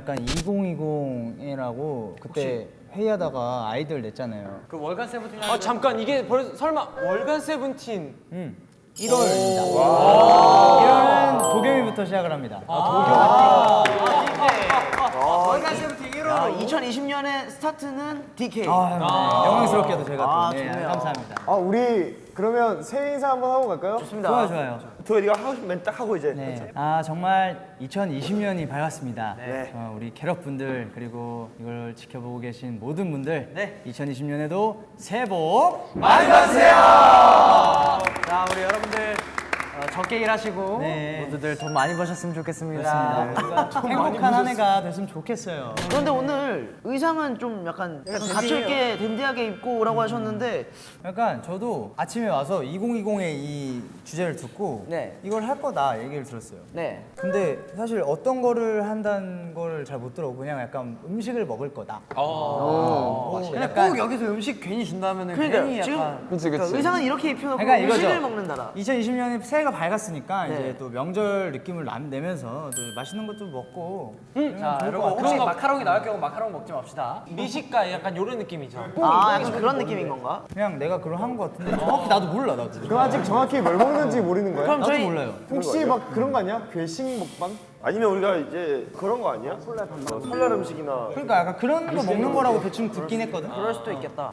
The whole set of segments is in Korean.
약간 2020이라고 그때 회의하다가 아이디어를 냈잖아요. 그 월간 세븐틴 아 잠깐 이게 벌써 설마 월간 세븐틴 1월입니다. 1월은 도겸이부터 시작을 합니다. 월간 세븐틴 1호 2020년의 스타트는 DK 아, 네. 영광스럽게도 제가 또 아, 네, 좋네요. 감사합니다. 아 우리 그러면 새해 인사 한번 하고 갈까요? 좋습니다 좋아요, 좋아요. 도겸 네가 하고 멘트 딱 하고 이제 네. 아 정말 2020년이 밝았습니다. 네. 어, 우리 캐럿 분들 그리고 이걸 지켜보고 계신 모든 분들 네. 2020년에도 새해 복자 우리 여러분들 어, 적게 일하시고 네. 모두들 돈 많이 버셨으면 좋겠습니다. 행복한 한 해가 됐으면 좋겠어요. 그런데 오늘 의상은 좀 약간 갖춰있게 댄디하게 입고 오라고 하셨는데 약간 저도 아침에 와서 2020의 이 주제를 듣고 네. 이걸 할 거다 얘기를 들었어요. 네 근데 사실 어떤 거를 한다는 거를 잘못 들어 그냥 약간 음식을 먹을 거다. 어, 근데 약간 꼭 여기서 음식 괜히 준다면은 그러니까 괜히 지금 약간 그러니까 의상은 이렇게 입혀놓고 그러니까 이거죠. 음식을 먹는다라 2020년에 새해가 밝았으니까 네. 이제 또 명절 느낌을 남- 내면서 또 맛있는 것도 먹고 자 여러분 혹시 마카롱이 나올 경우 마카롱 먹지 맙시다 미식가 약간 요런 느낌이죠 아 약간 그런 느낌인 건가? 그냥 내가 그런 한거 같은데 정확히 나도 몰라 나도. 그럼 아직 정확히 뭘 먹는지 모르는 거야? 그럼 나도 저희 몰라요. 혹시 막 그런 거 아니야? 괴식 먹방? 아니면 우리가 이제 그런 거 아니야? 설날 반반. 설날 음식이나 그러니까 약간 그런 거 먹는 거라고 대충 듣긴 했거든. 그럴 수도 있겠다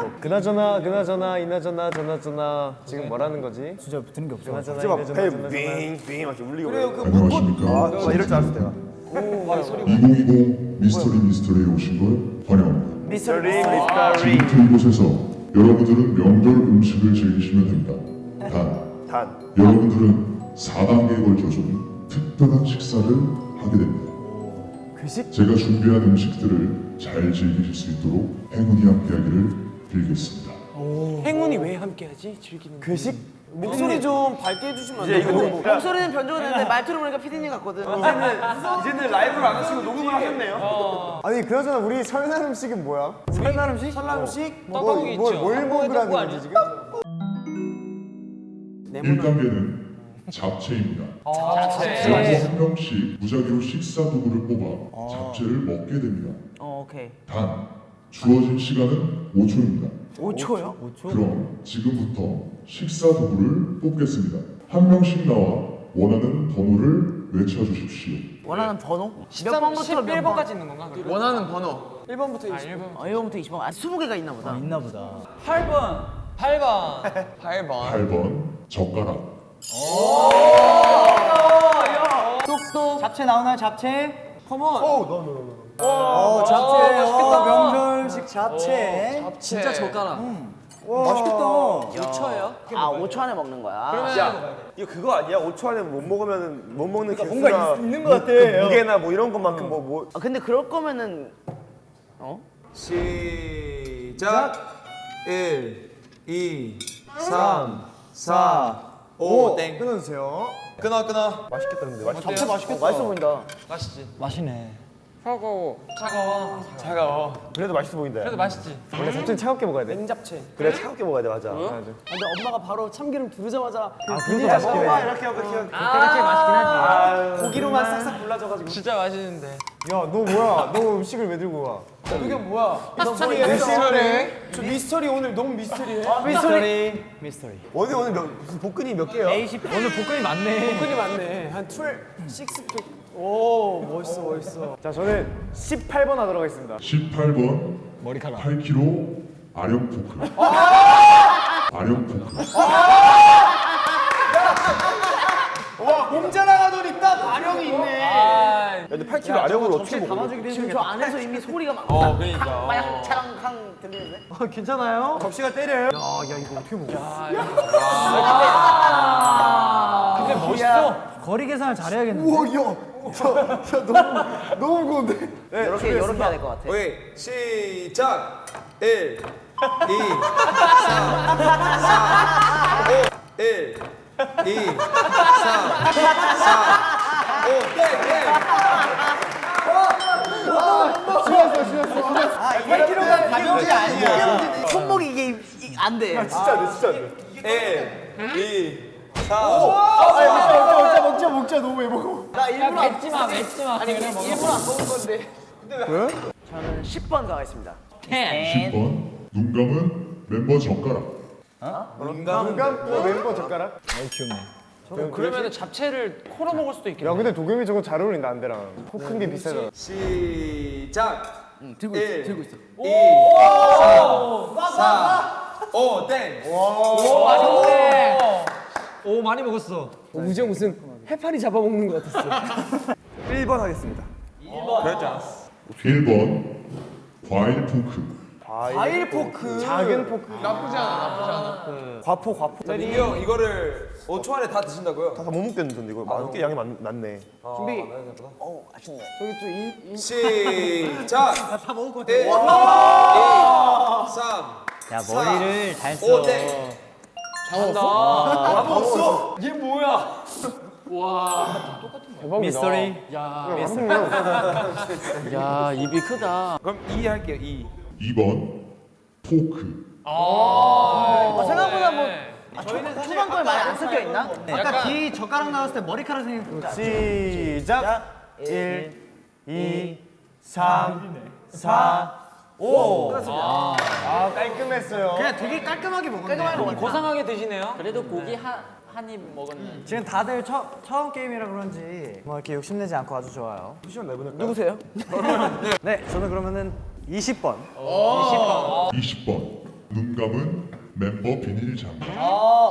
뭐 그나저나 그나저나 이나저나 저나저나 지금 뭐라는 거지? 진짜 들은 게 없어. 그나저나 진짜 막 이나저나 배 저나저나 빙빙 막 이렇게 울리고 안녕하십니까. 아, 막 이럴 줄 알았어 내가 2020 미스터리 미스터리에 오신 걸 환영합니다. 미스터리 미스터리 지금부터 이곳에서 여러분들은 명절 음식을 즐기시면 됩니다. 단, 단 여러분들은 4단계에 걸쳐서 특별한 식사를 하게 됩니다. 괴식? 제가 준비한 음식들을 잘 즐기실 수 있도록 행운이 함께하기를 빌겠습니다. 행운이 왜 함께하지 즐기는 괴식? 목소리 좀 밝게 해주시면 안 이제 이거 돼요? 뭐 목소리는 변조됐는데 말투를 보니까 피디님 같거든 이제는 라이브를 안 하시고 녹음을 하셨네요. 아니 그나저나 우리 설날 음식은 뭐야? 설날 음식? 설날 음식? 떡볶이 뭐, 있죠. 뭘 먹으라는 거지? 지금? 1단계는 잡채입니다. 잡채 여러분 한 명씩 무작위로 식사 도구를 뽑아 잡채를 먹게 됩니다. 어 오케이 단, 주어진 시간은 5초입니다. 5초요? 그럼 지금부터 식사 도구를 뽑겠습니다. 한 명씩 나와 원하는 번호를 외쳐주십시오. 원하는 번호? 몇 번부터 몇 번? 11번까지 있는 건가? 그리고? 원하는 번호 1번부터 20번 어 1번부터 20번 아 20개가 있나 보다 있나 보다. 8번 8번 8번 8번 젓가락. 똑똑. 잡채 나오나요? 잡채? 컴온 어, 잡채. 어, 명절식 잡채. 진짜 젓가락 맛있겠다. 5초예요? 아 5초 안에 먹는 거야 야 이거 그거 아니야? 5초 안에 못 먹으면 못 먹는 개수나 뭔가 있- 있는 것 같아. 그 무게나 뭐 이런 것만큼 뭐 뭐. 아 근데 그럴 거면은 어? 시작 1 2 3, 4, 5, 땡 끊어 주세요 끊어 끊어 맛있겠다 근데 맛있. 잡채 맛있겠다 맛있어 보인다 맛있지 맛있네. 차가워. 차가워. 차가워. 그래도 맛있어 보인다. 그래도 맛있지. 원래 잡채는 차갑게 먹어야 돼. 냉잡채. 그래 차갑게 먹어야 돼 맞아. 근데 엄마가 바로 참기름 두르자마자 아 그것도 맛있긴 해. 이렇게 하고 이렇게. 그때가 제일 맛있긴 하지. 고기로만 싹싹 골라져가지고. 진짜 맛있는데. 야너 뭐야? 너 음식을 왜 들고 와? 그게 뭐야? 미스터리 저 미스터리 오늘 너무 미스터리해. 미스터리. 미스터리. 오늘 오늘 몇, 무슨 복근이 몇 개야? 오늘 복근이 많네. 끈이 많네. 한 12, 6팩 오 멋있어 멋있어 자 저는 18번 하도록 하겠습니다 18번 머리카락 8kg 아령 포크. 아령 포크. 몸자랑하더니 딱 아령이 있네 야, 근데 8kg 아령으로 어떻게 먹어? 지금 저 안에서 이미 소리가 막 어 그러니까 마냥 차랑캉 들리는데? 괜찮아요? 접시가 때려요? 근데 멋있어 거리 계산을 잘해야겠는데. 너무 무거운데. 이렇게 이렇게 해야 될 것 같아 오케이 시작. 1 2 3 4 5 1 2 3 4 5 땡땡 가격이 아니야 손목이 이게 이- 안 돼. 진짜 안 돼, 진짜 안 돼. 1 2 먹자 먹자 먹자 너무 왜 먹어? 야 맺지 마 맺지 마. 아니 일부러 안 먹은 건데. 저는 10번 가겠습니다. 10번 눈 감은 멤버 젓가락 눈 감고 멤버 젓가락? 그러면 잡채를 코로 먹을 수도 있겠네. 야 근데 도겸이 저거 잘 어울린다 안대랑 코 큰 게 비싸잖아 시작. 들고 일, 있어, 들고 있어. 2, 3, 4, 5, 땡. 오 많이 먹었어. 우정 무슨 해파리 잡아먹는 것 같았어 1번 하겠습니다. 1번 과일 포크 과일 포크. 작은 포크 과포 과포. 자, 민규 형 이거를 5초 안에 다 드신다고요? 다 못 먹겠는데 이거 많, 꽤 양이 많, 많네. 준비. 시작. 다 먹을 것 같아. 1, 2, 3, 야 머리를 잘 써. 5, 땡. 미스터리. 야 입이 크다. 그럼 2 할게요. 2. 2번 포크 어, 생각보다 뭐 아, 초반, 초반 거에 많이 안 섞여 있나? 아까 뒤 젓가락 나왔을 때 머리카락 생긴 거. 시작. 1, 2, 3, 4, 5. 아 깔끔했어요 그냥 되게 깔끔하게 먹었네. 고상하게 드시네요. 그래도 고기 한입 먹었네. 지금 다들 처, 처음 게임이라 그런지 뭐 이렇게 욕심내지 않고 아주 좋아요. 누구세요? 네, 저는 그러면은 20번. 20번 눈 감은 멤버 비닐 장갑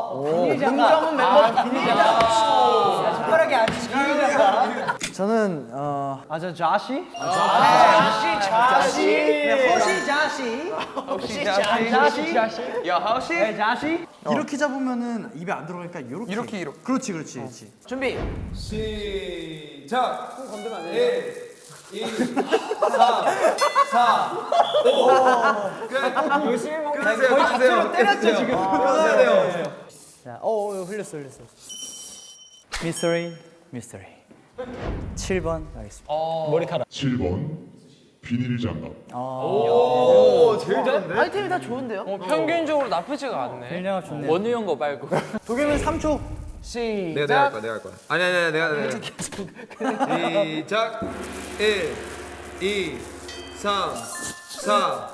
공정은 멤버 비밀이다. 젓가락이 아니지. 저는 어, 아저 자시? 자시, 자시. 네, 허시 자시. 혹시 자시? 야, 하우씨. 네, 자시. 이렇게 잡으면은 입에 안 들어가니까 이렇게. 이렇게, 이렇게. 그렇지, 그렇지, 그렇지. 준비. 시작. 손 건드면 안 돼. 1, 2, 3, 4, 5. 끝. 열심히 먹는 거의 잡채로 때렸죠, 지금. 끊어야 돼요. 자, 어, 어, 흘렸어, 흘렸어. 미스터리, 미스터리. 7번 가겠습니다. 7번 비닐 장갑 아이템이 다 좋은데요? 어, 평균적으로 나쁘지가 않네. 일량 좋네요. 원우 형거 말고. 도겸은 3초. 내가 내가 할 거야. 내가 할 거야. 아니 아니 아니 내가 내가. 시작. 1, 2, 3, 4,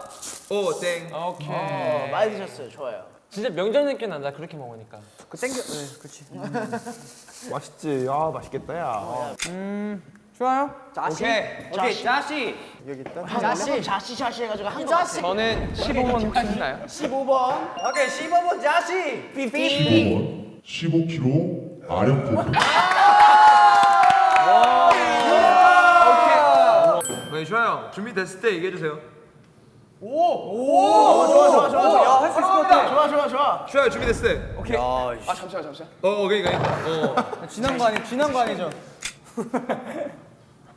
5, 땡. 오케이. 어, 많이 드셨어요. 좋아요. 진짜 명절 느낌 난다 그렇게 먹으니까. 그 땡겨. 네, 그렇지. 맛있지. 아 맛있겠다 야. 좋아요. 오케이. 오케이 자시. 자시, 자시, 자시 해가지고 한거 같아. 저는 15번 하시나요? 15번. 오케이, 15번 자시. 15번 15kg 아령 포크 네, 좋아요. 준비됐을 때 얘기해 주세요. 좋아, 좋아, 좋아. 할수 있을 것 같아. 좋아, 좋아, 좋아. 좋아요. 준비됐을 때. 오케이. 아 잠시만 잠시만. 어 오케이 오케이. 어. 지난 거 아니, 지난 거 아니죠?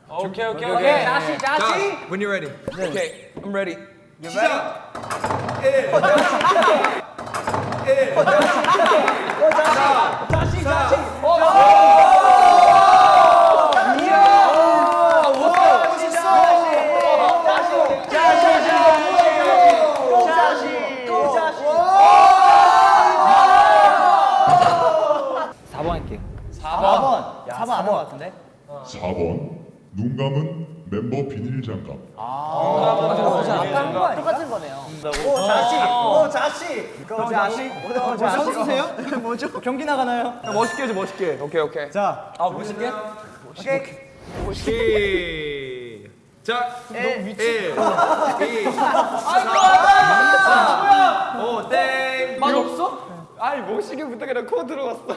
오케이 오케이 오케이. 자, 자시. when you're ready. 오케이. I'm ready. 시작. 1. 1. 자시, 자시. 할게요. 4번. 4번 안한거 같은데? 4번 눈 감은 멤버 비닐 장갑 똑같은 거네요. 오, 자시. 오, 자시. 오, 자시. 오, 자시. 선수세요? 뭐죠? 경기 나가나요? 멋있게 해줘 멋있게. 오케이 오케이. 자, 아 멋있게? 시작. 1, 2, 3, 4, 5, 땡. 맛 없어? 아니 멋있게부터 그냥 코 들어갔어.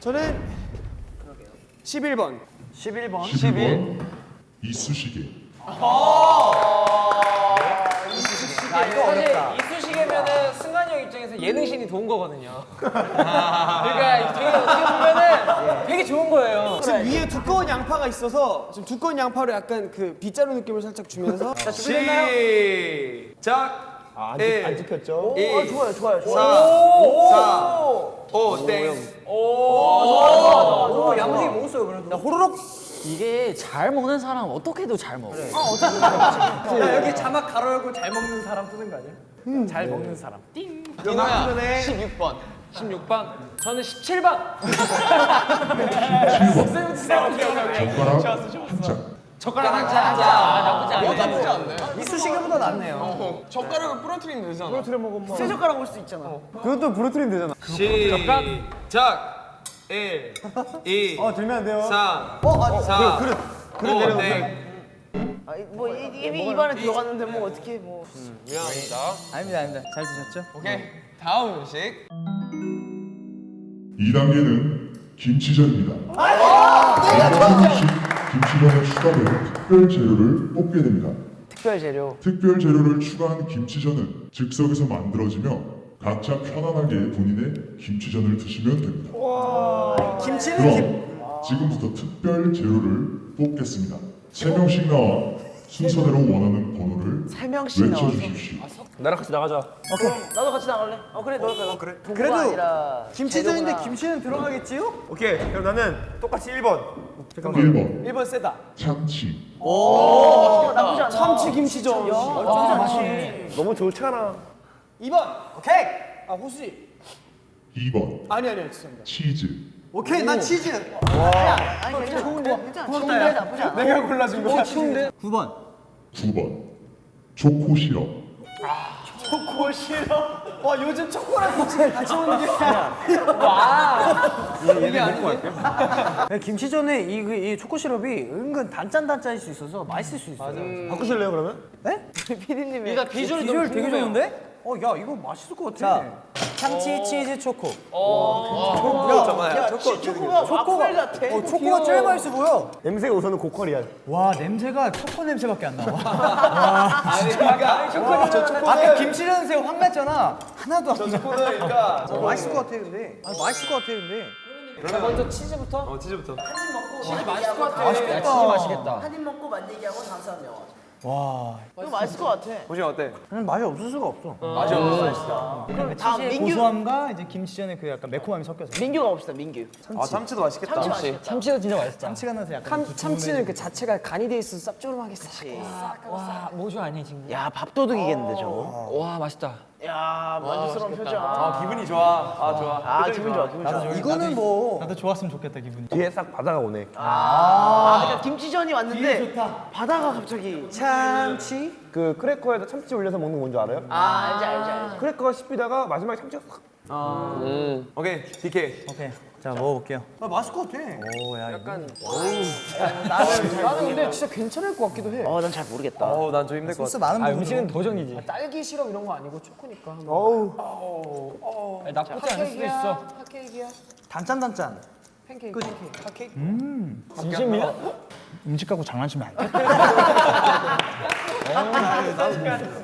저는 11번. 11번. 11번 이쑤시개 사실 이쑤시개면은 승관이 형 입장에서 예능신이 도운 거거든요. 그러니까 되게 어떻게 보면은 되게 좋은 거예요. 지금 위에 두꺼운 양파가 있어서 지금 두꺼운 양파로 약간 그 빗자루 느낌을 살짝 주면서 시작. 안, 일, 안 찍혔죠? 2, 어, 좋아요, 좋아요, 4, 좋아요. 4, 5, 땡. 오, 양식이 먹었어요, 그래도. 호로록. 이게 잘 먹는 사람 어떻게 해도 잘 먹어. 야, 여기 자막 가로 열고 잘 먹는 사람 뜨는 거 아니야? 잘 먹는 사람. 이노야 16번. 16번. 저는 17번. 7번 젓가락 한 짝, 나쁘지 않네. 이쑤시개보다 낫네요. 젓가락을 부러뜨리면 되잖아. 새 젓가락 올 수도 있잖아. 그것도 부러뜨리면 되잖아. 시작. 1, 2, 어 들면 안 돼요. 3, 어, 아니, 4, 그릇 그릇 5, 내려놓으세요. 땡. 아, 뭐 이- 이미 입안에 들어갔는데 뭐 어떻게 뭐. 미안합니다. 아닙니다, 아닙니다. 잘 드셨죠? 오케이. 다음 음식. 2단계는 김치전입니다. 어떤 음식 김치전에 추가되는 특별 재료를 뽑게 됩니다. 특별 재료. 특별 재료를 추가한 김치전은 즉석에서 만들어지며 각자 편안하게 본인의 김치전을 드시면 됩니다. 그럼 지금부터 특별 재료를 뽑겠습니다. 세 명씩 나와 순서대로 원하는 번호를 세 명씩 나와서. 외쳐주십시오. 나랑 같이 나가자. 나도 같이 나갈래? 어 그래 너도 가. 그래. 그래도 아니라 김치전인데 재료구나. 김치는 들어가겠지요? 오케이. 그럼 나는 똑같이 1번. 1번 1번 세다. 참치 어, 나쁘지 않아. 참치 김치전. 와, 맛있네. 너무 좋잖아. 2번. 오케이. 아 호수지. 2번 아니 아니 죄송합니다. 치즈 오케이, 난 치즈. 아니 괜찮아. 좋은데? 괜찮아. 좋은데 나쁘지 않아. 내가 골라준 거. 치운데? 9번. 9번 초코 시럽 초코 싫어. 와 요즘 초코랑 같이 같이 먹는 게. 네, 김치전에 이, 그- 이 초코 시럽이 은근 단짠단짠일 수 있어서 맛있을 수 있어요. 바꾸실래요 그러면? 네? 피디님이 일단 비주얼이 비주얼 너무 되게. 좋은데? 어, 야, 이거 맛있을 것 같아. 자, 참치, 치즈, 초코. 야, 초코 초코가 초코가, 같아. 어, 초코가 제일 맛있어 보여. 냄새가 우선은 고퀄이야. 와, 냄새가 초코 냄새밖에 안 나와. 와, 진짜. 초코, 저 초코. 아까 김치전 새우 확 났잖아. 하나도 안 나. 그러니까. 어, 맛있을 것 같아, 근데. 아, 맛있을 것 같아, 근데. 자, 먼저 치즈부터. 어, 치즈부터. 치즈 맛있을 것 같아. 맛있겠다. 치즈 맛있겠다. 한 입 먹고 만들기 하고 다음 사람 영화. 와, 이거 맛있을 것 같아. 보시면 어때? 그냥 맛이 없을 수가 없어. 맛이 없어. 그럼 다음 치즈의 민규. 고소함과 이제 김치전의 그 약간 매콤함이 섞여서. 민규가 봅시다 민규. 아 참치도 맛있겠다. 참치 맛있겠다. 참치도 진짜 맛있다. 참치가 나서 약간. 참, 참치는 그 자체가 간이 돼 있어서 쌉조름하게 싹. 와, 모주 아니야 지금. 야 밥도둑이겠는데 저거. 와, 맛있다. 야 만족스러운 표정. 아, 기분이 좋아. 아, 좋아. 아 기분 좋아 기분 좋아. 이거는 뭐. 나도 좋았으면 좋겠다, 기분이. 뒤에 싹 바다가 오네. 아 그러니까 김치전이 왔는데 바다가 갑자기. 참치. 그 크래커에다 참치 올려서 먹는 건 뭔지 알아요? 아 알지 알지 알지. 크래커가 씹히다가 마지막에 참치가 싹. 오케이. DK. 오케이. 자, 먹어볼게요. 아 맛있을 것 같아. 오, 야, 약간. 나는 근데 진짜 괜찮을 것 같기도 해. 어 난 잘 모르겠다. 어우, 난좀 힘들 것 소스 같아. 많은 부분. 도전이지. 딸기 시럽 이런 거 아니고 초코니까. 한번. 어우. 나쁘지 않을 수도 있어. 핫케이크야. 단짠단짠. 팬케이크. 핫케이크. 진심이야? 음식 갖고 장난치면 안 돼.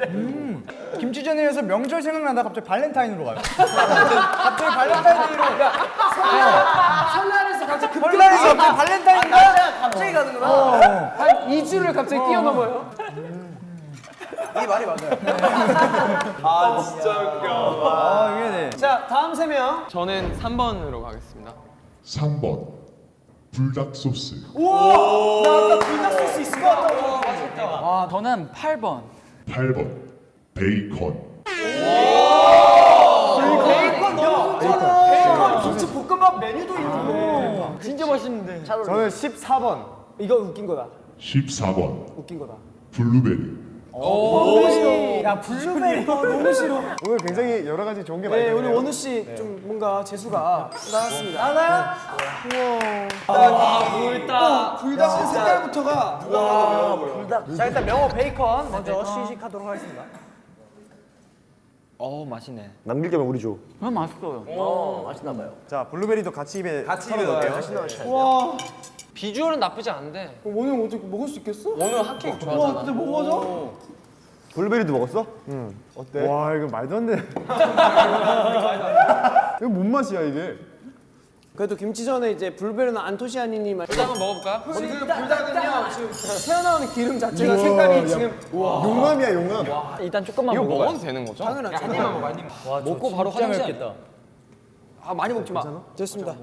음, 김치전이라서 명절 생각나다 갑자기 발렌타인으로 가요. 갑자기 발렌타인으로. 설날에서 갑자기 급 설날에서 갑자기 발렌타인인가? 갑자기 가는구나. 한 2주를 갑자기 뛰어넘어요. 이 말이 맞아요. 아, 진짜 웃겨. 아, 이게 네. 자 다음 세 명. 저는 3번으로 가겠습니다. 3번 불닭 소스 나 아까 불닭 소스 있을 것 같다고. 와, 저는 8번. 8번 베이컨 베이컨 너무 좋잖아. 베이컨 김치 볶음밥 메뉴도 있고. 진짜 맛있는데. 저는 14번. 이거 웃긴 거다. 14번 웃긴 거다. 블루베리 야, 블루베리. 너무 싫어. 오늘 굉장히 여러 가지 좋은 게 많이 네, 들어요. 원우 씨 좀 뭔가 재수가 나왔습니다. 하나야? 불닭. 불닭 색깔부터가 자, 일단 명호 베이컨 먼저 시식하도록 하겠습니다. 어, 맛있네. 남길 겸 우리 줘. 그럼 맛있어요. 어 맛있나 봐요. 자 블루베리도 같이 입에 같이 입에 넣어요. 와 비주얼은 나쁘지 않은데. 오늘 어떻게 먹을 수 있겠어? 오늘 핫케이크 와 좋아하잖아. 근데 뭐 먹어져? 블루베리도 먹었어? 응. 어때? 와 이거 말도 안 돼. 이거 뭔 맛이야 이게? 그래도 김치전에 이제 불베르나 안토시아니니 말. 한번 먹어볼까? 지금 불닭은요 지금 새어나오는 기름 자체가 색깔이 지금 용암이야 용암. 일단 조금만 이거 먹어봐요. 먹어도 되는 거죠? 당연하죠. 한 입만 먹어, 한 입만. 와, 먹고 바로 화장실. 아, 많이 먹지 마. 됐습니다.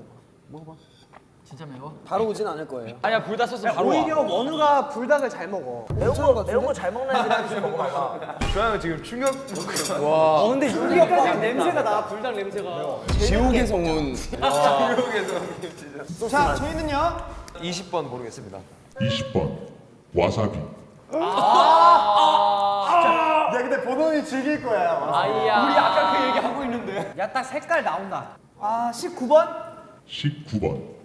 진짜 매워? 바로 오진 않을 거예요. 아니야 불다 썼으면 바로 오히려 원우가 불닭을 잘 먹어. 매운 거 매운 거 잘 먹는 애들한테 좀 먹어 봐. 조양은 지금 충격. 어 근데 여기까지 냄새가 나 불닭 냄새가. 지옥에서 온. 충격에서 자, 저희는요. 20번 모르겠습니다. 20번 와사비 야 근데 보동이 즐길 거야. 아이야 우리 아까 그 얘기 하고 있는데. 야 딱 색깔 나온다. 아, 19번? 19번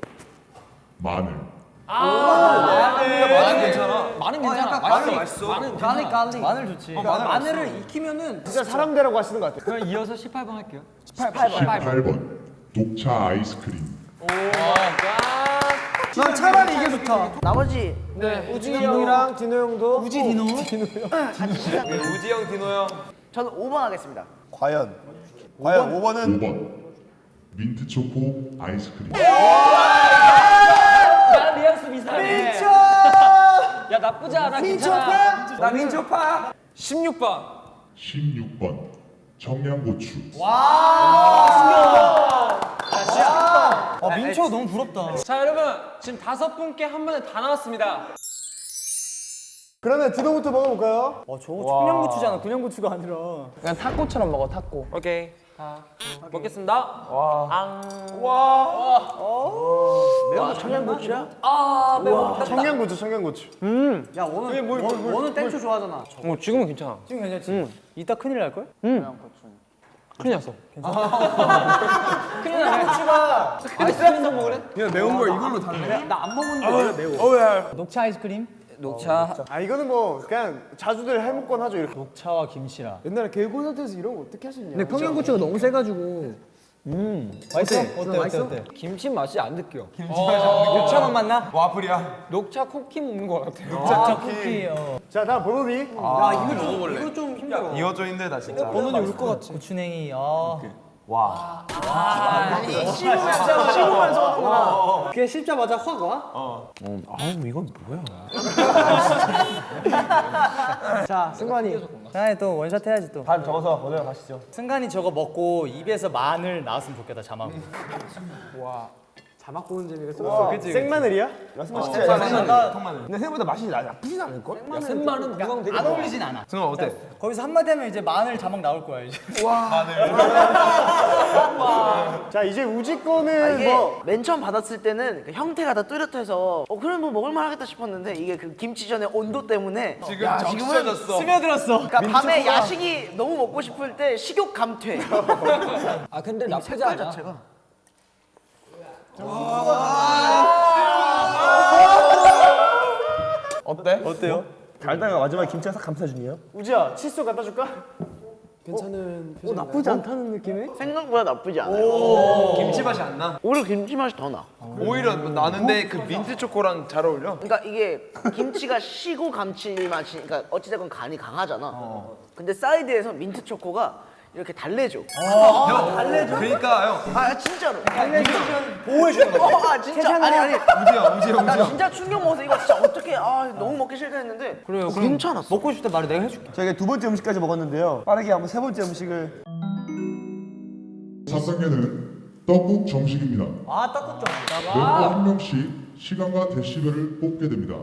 마늘. 마늘. 괜찮아. 마늘 괜찮아. 마늘 맛있어. 마늘 garlic garlic. 마늘 좋지. 마늘을 익히면은 진짜 사람대라고 하시는 것 같아. 그럼 이어서 18번 할게요. 18번. 녹차 아이스크림. 난 차라리 이게 좋다. 나머지 우진이 형이랑 디노 형도 우지 디노. 우지영, 디노 형. 저는 5번 하겠습니다. 과연. 과연 5번은? 5번. 민트 초코 아이스크림 뉘앙스 비슷하네 민초 야 나쁘지 않아 괜찮아 나 민초파. 16번 16번 청양고추 아 민초 너무 부럽다. 자 여러분 지금 다섯 분께 한 번에 다 나왔습니다 그러면 디노부터 먹어볼까요? 어 저거 청양고추잖아. 군양고추가 아니라. 그냥 타코처럼 먹어, 타코. 오케이 자 먹겠습니다. 앙. 매운 거 청양고추야? 아 매워. 청양고추 청양고추. 야 오늘 뭐, 뭐, 오늘 땡초 좋아하잖아. 어 지금은 괜찮아. 지금 괜찮지? 이따 큰일 날 걸? 큰일 났어. 큰일 나네. 고추가 아이스크림도 먹으래? 그냥 매운 걸 이걸로 달래. 나안 먹었는데 왜 매워? 녹차 아이스크림? 녹차 아 이거는 뭐 그냥 자주들 해먹곤 하죠 이렇게. 녹차와 김치랑. 옛날에 개콘서트에서 이런 거 어떻게 하셨냐? 근데 평양고추가 너무 세가지고. 음. 맛있어? 어때? 어때? 어때? 김치 맛이 안 느껴 녹차 맛 맞나? 와플이야. 녹차 쿠키 먹는 거 같아 녹차 쿠키. 어. 자 다음 보노비. 야 이거 좀 이거 좀 힘들어. 이거 좀 힘들다 진짜. 번호이 울것 같아. 고추냉이. 아. 그게 씹자마자 확 와? 자, 승관이. 승관이 또 원샷 해야지 또. 다음 적어서 오늘 가시죠. 승관이 저거 먹고 입에서 마늘 나왔으면 좋겠다 자막. 자막 보는 재미가 또 있어. 생마늘이야? 근데 생각보다 맛이 나, 나쁘진 않을걸? 샌마는 무광 되게 안 어울리진 않아. 승원 어때? 거기서 한마디 하면 이제 마늘 자막 나올 거야 이제. 자 이제 우지 아, 거는 이게 뭐맨 처음 받았을 때는 그 형태가 다 뚜렷해서 어 그럼 뭐 먹을만 하겠다 싶었는데 이게 그 김치전의 온도 때문에 지금 적셔졌어. 스며들었어. 그러니까 밤에 야식이 너무 먹고 싶을 때 식욕 감퇴 아 근데 나쁘지 않아 자체가 어때? 어때요? 달다가 마지막에 김치가 싹 감싸주네요. 우지야 칫솔 갖다 줄까? 괜찮은 어 나쁘지 않다는 느낌이? 생각보다 나쁘지 않아요 김치 맛이 안 나? 오히려 김치 맛이 더 나. 오히려 나는데 그 민트 초코랑 잘 어울려. 그러니까 이게 김치가 시고 감칠맛이 그러니까 어찌됐건 간이 강하잖아. 근데 사이드에서 민트 초코가 이렇게 달래줘. 형 달래줘. 그러니까 형. 아 진짜로. 달래주면 보호해 주는 거야. 어, 아 진짜 아니 아니. 우지영, 우지영, 나 우지영. 진짜 충격 먹어서 이거 진짜 어떻게 아 너무 먹기 싫다 했는데 그래요. 괜찮았어. 먹고 싶다 말을 내가 해줄게. 저희가 두 번째 음식까지 먹었는데요. 빠르게 한번 세 번째 음식을 3단계는 떡국 정식입니다 아 떡국 좀. 멤버 한 명씩 시간과 데시벨을 뽑게 됩니다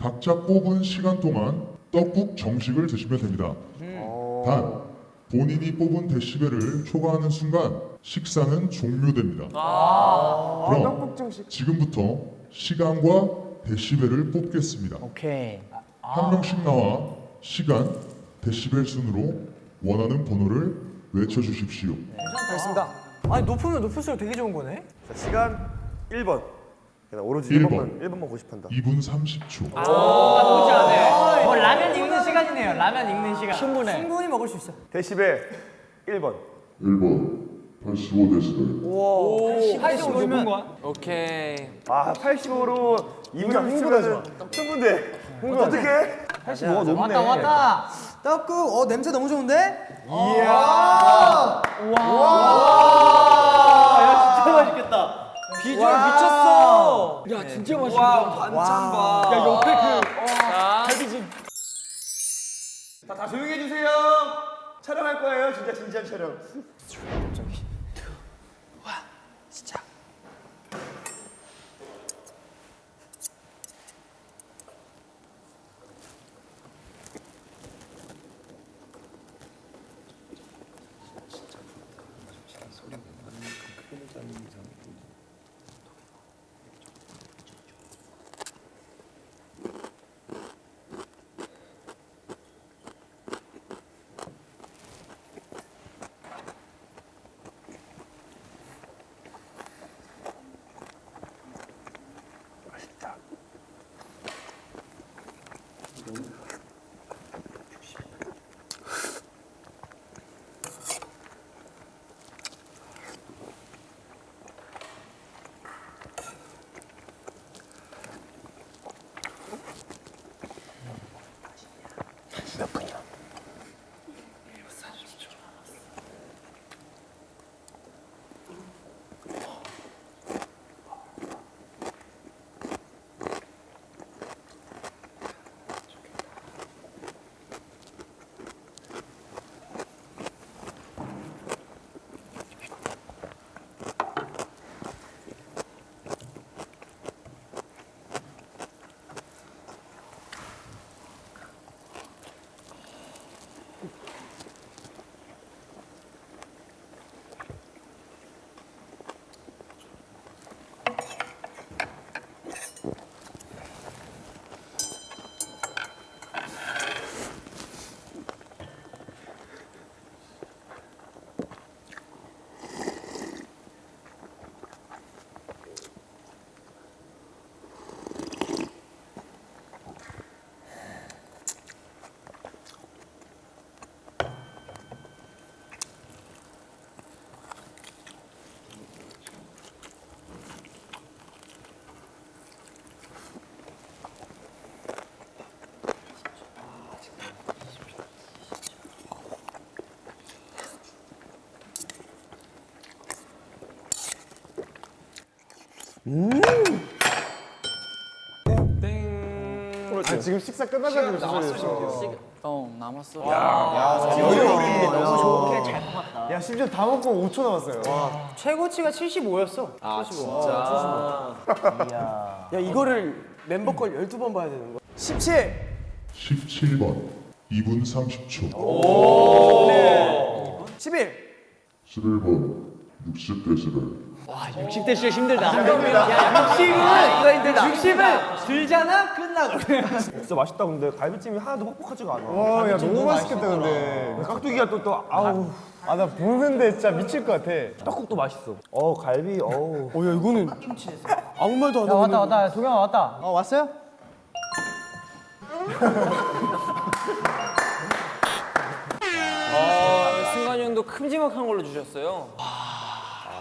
각자 뽑은 시간 동안 떡국 정식을 드시면 됩니다 단 본인이 뽑은 데시벨을 초과하는 순간 식사는 종료됩니다 그럼 지금부터 시간과 데시벨을 뽑겠습니다 오케이. 한 명씩 나와 시간, 데시벨 순으로 원하는 번호를 외쳐주십시오. 아니 높으면 높을수록 되게 좋은 거네. 자, 시간 1번. 그냥 오로지 일 1번만 번. 1번만 고집한다. 2분 30초. 나쁘지 않아 뭐 라면 익는 시간이네요. 라면 익는 시간. 충분해. 충분히 먹을 수 있어. 데시벨 1번. 1번 85데시벨. 85면 거야? 오케이 아 85로 2분 30초면 충분돼. 어떻게? 85가 넘네. 왔다 왔다. 떡국 어 냄새 너무 좋은데? 비주얼 미쳤어. 야 진짜 맛있다. 와 반찬 봐 야 옆에 그 자, 자, 다 조용히 해주세요. 촬영할 거예요. 진짜 진지한 촬영. Uhum. 음. 아, 지금 식사 끝나자마자 남았어. 어 남았어. 야, 야, 아, 야 어려워. 너무 좋게 잘 먹었다. 야 심지어 다 먹고 5초 남았어요. 와. 최고치가 75였어. 아 75. 진짜. 아, 75. 이야. 야 이거를 멤버 걸 12번 봐야 되는 거. 17. 17번. 2분 30초. 오. 네. 11. 11번. 60대 11. 와 60대 진짜 힘들다. 아, 야 60은 아, 힘들다. 60을 들잖아 끝나고. 진짜 맛있다 근데 갈비찜이 하나도 퍽퍽하지가 않아. 와야 너무 맛있겠다 근데. 깍두기가 또 또 아우. 아, 아나 보는데 진짜 미칠 것 같아. 떡국도 맛있어. 어 갈비 어. 어야 이거는 김치에서 아무 말도 안 하고. 왔다 왔다 도겸아 왔다. 어 왔어요? 아, 승관이 형도 큼지막한 걸로 주셨어요.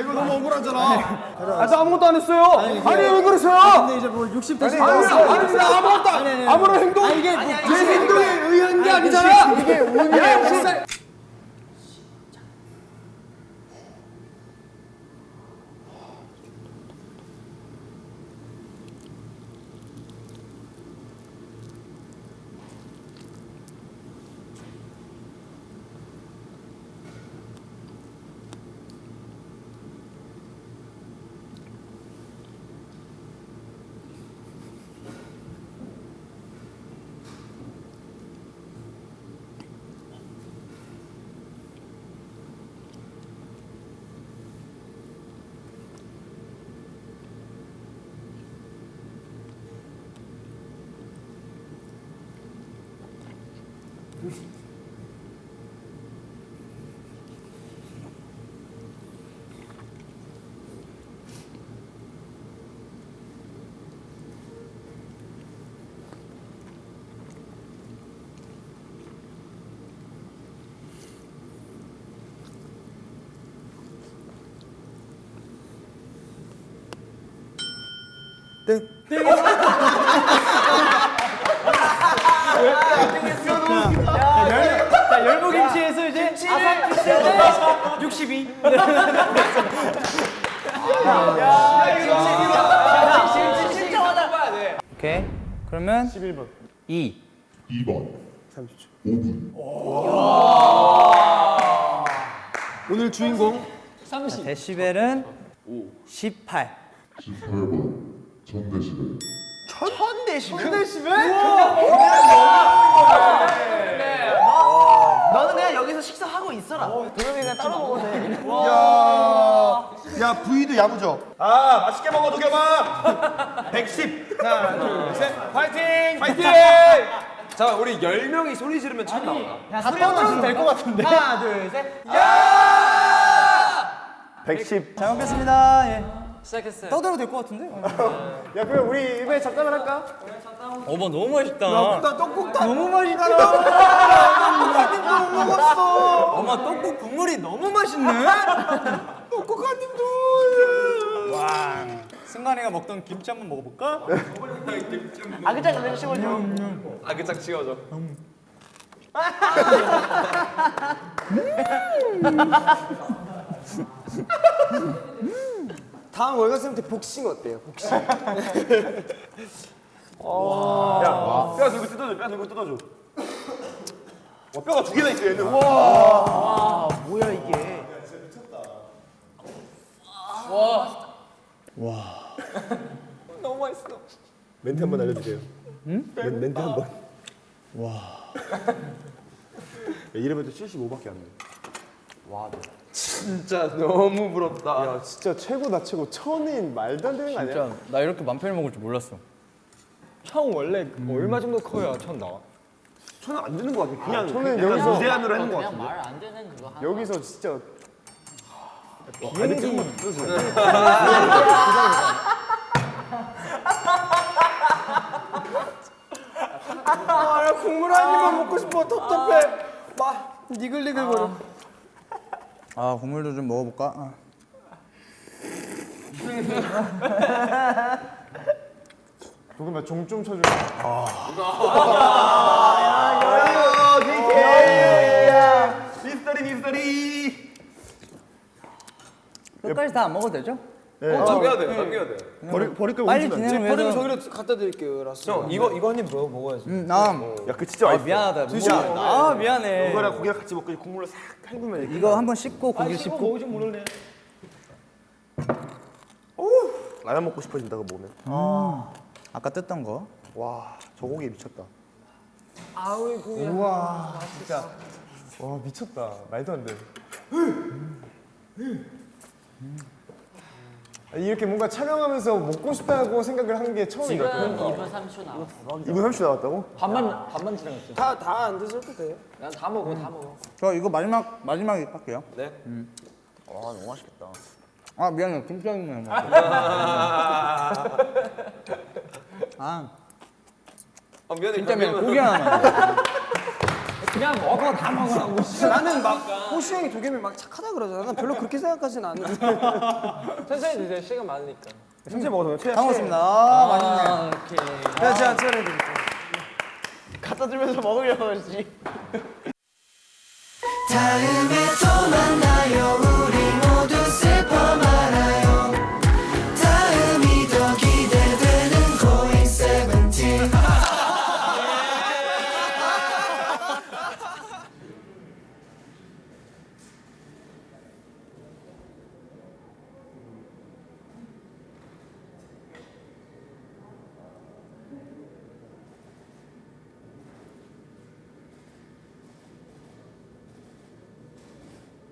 이거 너무 억울하잖아. 아나 아무것도 안 했어요. 아니, 왜 그러세요? 근데 이제 뭐 60대 아니 아니 나 아무것도 안 아무런 행동 이게 제 행동에 의한 게 아니잖아. 이게 운이 야 무슨 자 열무 김치에서 이제 아삭 김치에서 62. 오케이. 그러면 11번. 2. 2번 5분 오늘 주인공 데시벨은 18. 18번 1000데시벨 너는 그냥 여기서 식사하고 있어라. 동영이 그냥 따로 먹어도 돼. 야 부위도 야무져 아 맛있게 먹어 도겸아 110 파이팅! 파이팅! 자, 우리 10명이 소리 지르면 첫 나오나? 다 떠들어도 될것 같은데. 하나, 둘, 셋. 110 잘 먹겠습니다. 예. 시작했어요. 떠들어도 될 것 같은데? 야 그럼 우리 이번에 잡담을 할까? 어머 너무 맛있다. 나 떡국 다 너무 맛있다. 못 먹었어 어머 떡국 국물이 너무 맛있네. 떡국 한 입도 와. 승관이가 먹던 김치 한번 먹어볼까? 아그작 그냥 씹어줘. 아, 그짝 찍어줘. 다음 월간쌤 때 복싱 어때요? 복싱. 야뼈 들고 뜯어줘 뼈 들고 뜯어줘. 와 뼈가 두 개나 있어 얘는. 와. 뭐야 이게? 멘트 한번 알려주세요. 응? 멘트 한 번. 와. 이러면 또 75밖에 안 돼 진짜 너무 부럽다. 야 진짜 최고다 최고 천인 말도 안 되는 거 아니야? 진짜 나 이렇게 맘 편히 먹을 줄 몰랐어. 형 원래 얼마 정도 커야 천 나와? 천은 안 되는 거 같아 그냥 저는 그냥 여기서- 무제한으로 하는 거 그냥 같은데 말안 되는 그거 하나. 여기서 진짜 비행기 아 국물 한 입만 먹고 싶어 텁텁해 막 니글니글 거려 아 국물도 좀 먹어볼까? 아. 조금만 종좀 쳐줘. 미스터리 미스터리 끝까지 다 안 먹어도 되죠? 어, 남겨야 돼요, 남겨야 돼요. 버릴 버릴 걸 빨리 안 진행을 버리면. 저기로 갖다 드릴게요 라스 형, 이거, 이거 한 입 먹어, 먹어야지. 음, 나. 돼. 야, 그 진짜 아 맛있어. 미안하다. 미안. 아 미안해. 이거랑 고기랑 같이 먹고 이 국물로 싹 헹구면 이렇게. 이거 한번 씹고 고기 씹고. 먹을지 모르네 라면 먹고 싶어진다 그거 먹으면. 아까 뜯던 거. 와, 저 고기 미쳤다. 와 미쳤다. 말도 안 돼. 이렇게 뭔가 촬영하면서 먹고 싶다고 생각을 한 게 처음인 것 같아요. 2분 30초 남았어. 2분 30초 나왔다고? 반만 반만 지나갔죠. 다다 안 드셔도 돼요 난 다 먹어, 다 먹어. 저 이거 마지막 마지막에 할게요. 네. 와 너무 맛있겠다. 아 미안해 김치랑 먹어. 아 아, 미안해. 진짜 미안해 고기 하나만. 그냥 먹어, 다 먹으라고. 나는 막 호시 형이 도겸이 막 착하다 그러잖아 난 별로 그렇게 생각하진 않는데 천천히 드세요, 시간 많으니까. 천천히 먹어도 돼. 다 먹었습니다. 아, 맛있네. 아, 오케이. 내가 제가 차려드릴게요 갖다 주면서 먹으려고 했지. 다음에 또 만나